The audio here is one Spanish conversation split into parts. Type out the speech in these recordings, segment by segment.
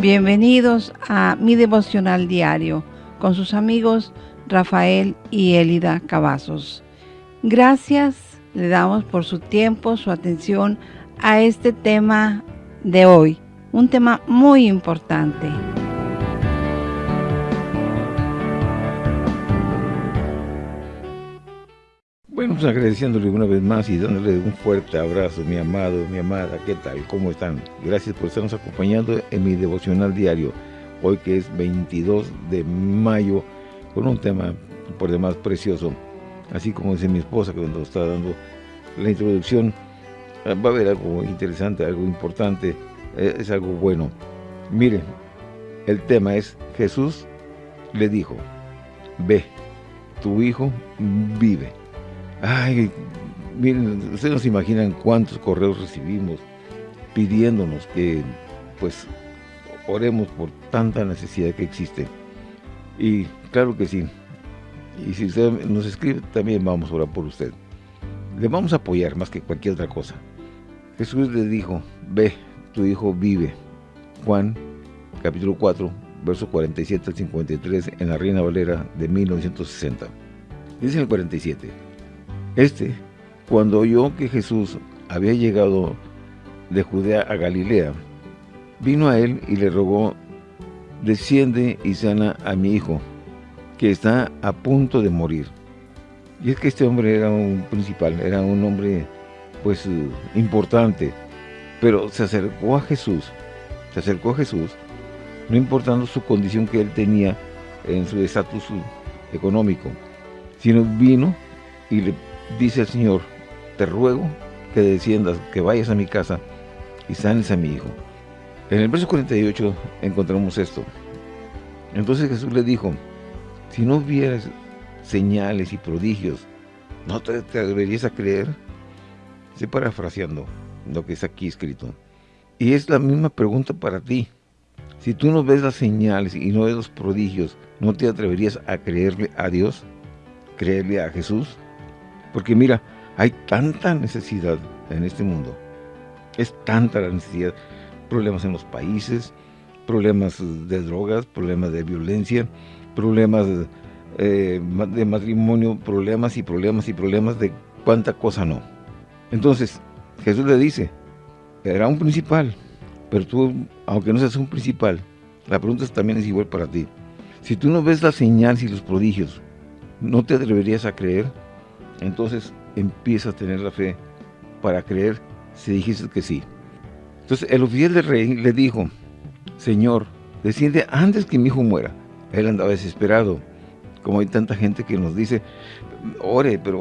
Bienvenidos a mi devocional diario con sus amigos Rafael y Elida Cavazos. Gracias le damos por su tiempo, su atención a este tema de hoy, un tema muy importante. Bueno, pues agradeciéndole una vez más y dándole un fuerte abrazo, mi amado, mi amada, ¿qué tal? ¿Cómo están? Gracias por estarnos acompañando en mi devocional diario, hoy que es 22 de mayo, con un tema por demás precioso. Así como dice mi esposa que cuando está dando la introducción, va a haber algo interesante, algo importante, eh, es algo bueno. Mire, el tema es, Jesús le dijo, ve, tu hijo vive. Ay, miren, ustedes nos imaginan cuántos correos recibimos pidiéndonos que, pues, oremos por tanta necesidad que existe. Y claro que sí. Y si usted nos escribe, también vamos a orar por usted. Le vamos a apoyar más que cualquier otra cosa. Jesús le dijo, ve, tu hijo vive. Juan, capítulo 4, verso 47 al 53, en la Reina Valera de 1960. Dice el 47. Este, cuando oyó que Jesús había llegado de Judea a Galilea, vino a él y le rogó, desciende y sana a mi hijo, que está a punto de morir. Y es que este hombre era un principal, era un hombre pues importante, pero se acercó a Jesús, se acercó a Jesús, no importando su condición que él tenía en su estatus económico, sino vino y le dice el Señor, te ruego que desciendas, que vayas a mi casa y sanes a mi hijo. En el verso 48 encontramos esto. Entonces Jesús le dijo, si no vieras señales y prodigios, ¿no te, atreverías a creer? Estoy parafraseando lo que está aquí escrito. Y es la misma pregunta para ti. Si tú no ves las señales y no ves los prodigios, ¿no te atreverías a creerle a Dios? ¿Creerle a Jesús? Porque mira, hay tanta necesidad en este mundo. Es tanta la necesidad. Problemas en los países, problemas de drogas, problemas de violencia, problemas eh, de matrimonio, problemas y problemas y problemas de cuánta cosa no. Entonces, Jesús le dice, era un principal, pero tú, aunque no seas un principal, la pregunta también es igual para ti. Si tú no ves las señales y los prodigios, ¿no te atreverías a creer? Entonces empieza a tener la fe para creer si dijiste que sí. Entonces el oficial del rey le dijo, Señor, desciende antes que mi hijo muera. Él andaba desesperado, como hay tanta gente que nos dice, ore, pero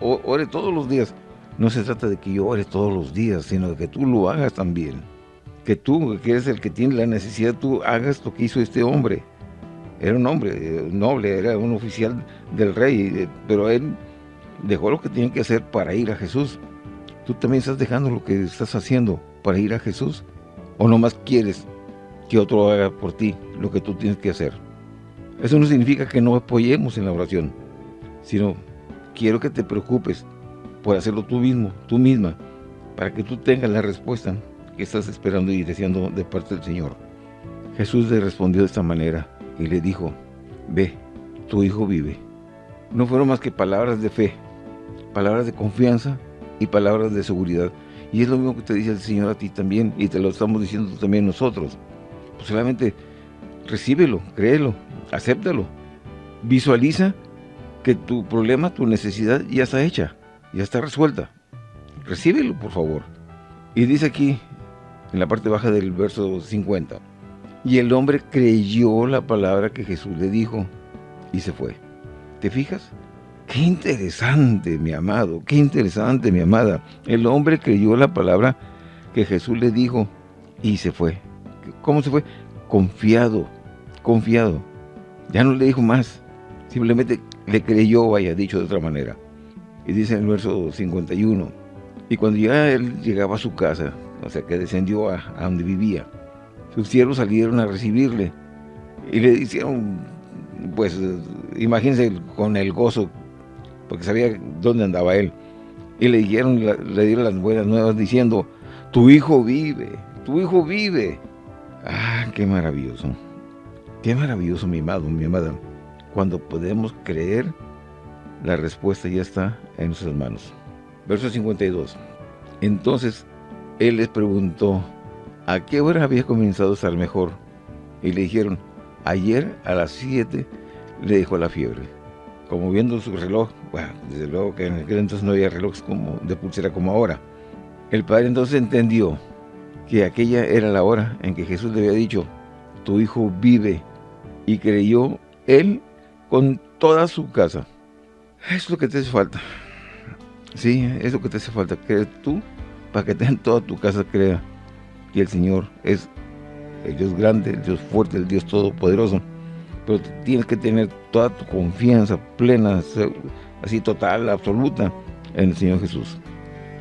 ore todos los días. No se trata de que yo ore todos los días, sino de que tú lo hagas también. Que tú, que eres el que tiene la necesidad, tú hagas lo que hizo este hombre. Era un hombre eh, noble, era un oficial del rey, eh, pero él dejó lo que tenía que hacer para ir a Jesús. ¿Tú también estás dejando lo que estás haciendo para ir a Jesús? ¿O nomás quieres que otro haga por ti lo que tú tienes que hacer? Eso no significa que no apoyemos en la oración, sino quiero que te preocupes por hacerlo tú mismo, tú misma, para que tú tengas la respuesta que estás esperando y deseando de parte del Señor. Jesús le respondió de esta manera y le dijo, ve, tu hijo vive. No fueron más que palabras de fe, palabras de confianza y palabras de seguridad. Y es lo mismo que te dice el Señor a ti también, y te lo estamos diciendo también nosotros. Pues solamente recíbelo, créelo, acéptalo. Visualiza que tu problema, tu necesidad ya está hecha, ya está resuelta. Recíbelo, por favor. Y dice aquí, en la parte baja del verso 50, y el hombre creyó la palabra que Jesús le dijo, y se fue. ¿Te fijas? Qué interesante, mi amado, qué interesante, mi amada. El hombre creyó la palabra que Jesús le dijo y se fue. ¿Cómo se fue? Confiado, confiado. Ya no le dijo más, simplemente le creyó, vaya, dicho de otra manera. Y dice en el verso 51, y cuando ya él llegaba a su casa, o sea, que descendió a, a donde vivía, sus siervos salieron a recibirle y le hicieron, pues, imagínense con el gozo porque sabía dónde andaba él. Y le dieron, le dieron las buenas nuevas diciendo, tu hijo vive, tu hijo vive. Ah, qué maravilloso. Qué maravilloso, mi amado, mi amada. Cuando podemos creer, la respuesta ya está en nuestras manos. Verso 52. Entonces, él les preguntó, ¿a qué hora había comenzado a estar mejor? Y le dijeron, ayer a las 7 le dijo la fiebre. Como viendo su reloj, bueno, desde luego que en aquel entonces no había relojes como, de pulsera como ahora. El padre entonces entendió que aquella era la hora en que Jesús le había dicho, tu hijo vive, y creyó él con toda su casa. Es lo que te hace falta. Sí, es lo que te hace falta. Creer tú para que en toda tu casa crea que el Señor es el Dios grande, el Dios fuerte, el Dios todopoderoso. Pero tienes que tener toda tu confianza plena, así total, absoluta, en el Señor Jesús.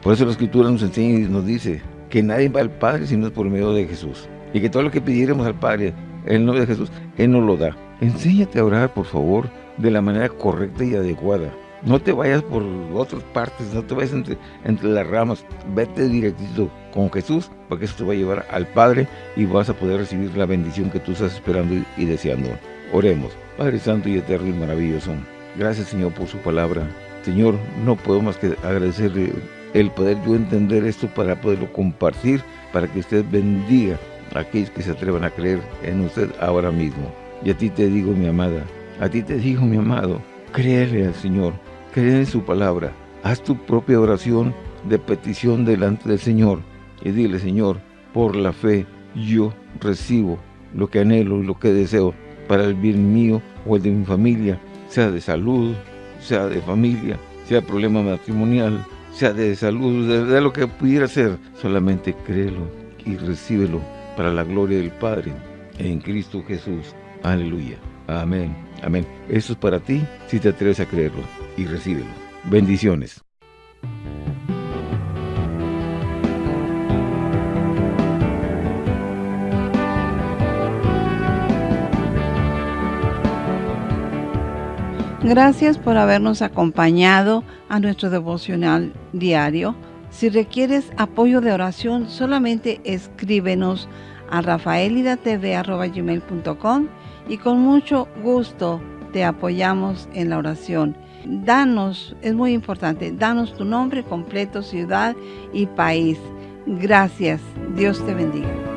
Por eso la Escritura nos enseña y nos dice que nadie va al Padre si no es por medio de Jesús. Y que todo lo que pidiéramos al Padre en el nombre de Jesús, Él nos lo da. Enséñate a orar, por favor, de la manera correcta y adecuada. No te vayas por otras partes, no te vayas entre, entre las ramas, vete directito con Jesús, porque eso te va a llevar al Padre y vas a poder recibir la bendición que tú estás esperando y, deseando. Oremos. Padre Santo y Eterno y Maravilloso, gracias Señor por su palabra. Señor, no puedo más que agradecerle el poder yo entender esto para poderlo compartir, para que usted bendiga a aquellos que se atrevan a creer en usted ahora mismo. Y a ti te digo, mi amada, a ti te digo, mi amado, créele al Señor, Cree en su palabra. Haz tu propia oración de petición delante del Señor y dile, Señor, por la fe yo recibo lo que anhelo y lo que deseo para el bien mío o el de mi familia, sea de salud, sea de familia, sea problema matrimonial, sea de salud, de, lo que pudiera ser. Solamente créelo y recíbelo para la gloria del Padre en Cristo Jesús. Aleluya. Amén. Amén. Eso es para ti si te atreves a creerlo y recíbelo. Bendiciones. Gracias por habernos acompañado a nuestro devocional diario. Si requieres apoyo de oración, solamente escríbenos a rafaelidatv.com y con mucho gusto te apoyamos en la oración. Danos, es muy importante, danos tu nombre completo, ciudad y país. Gracias. Dios te bendiga.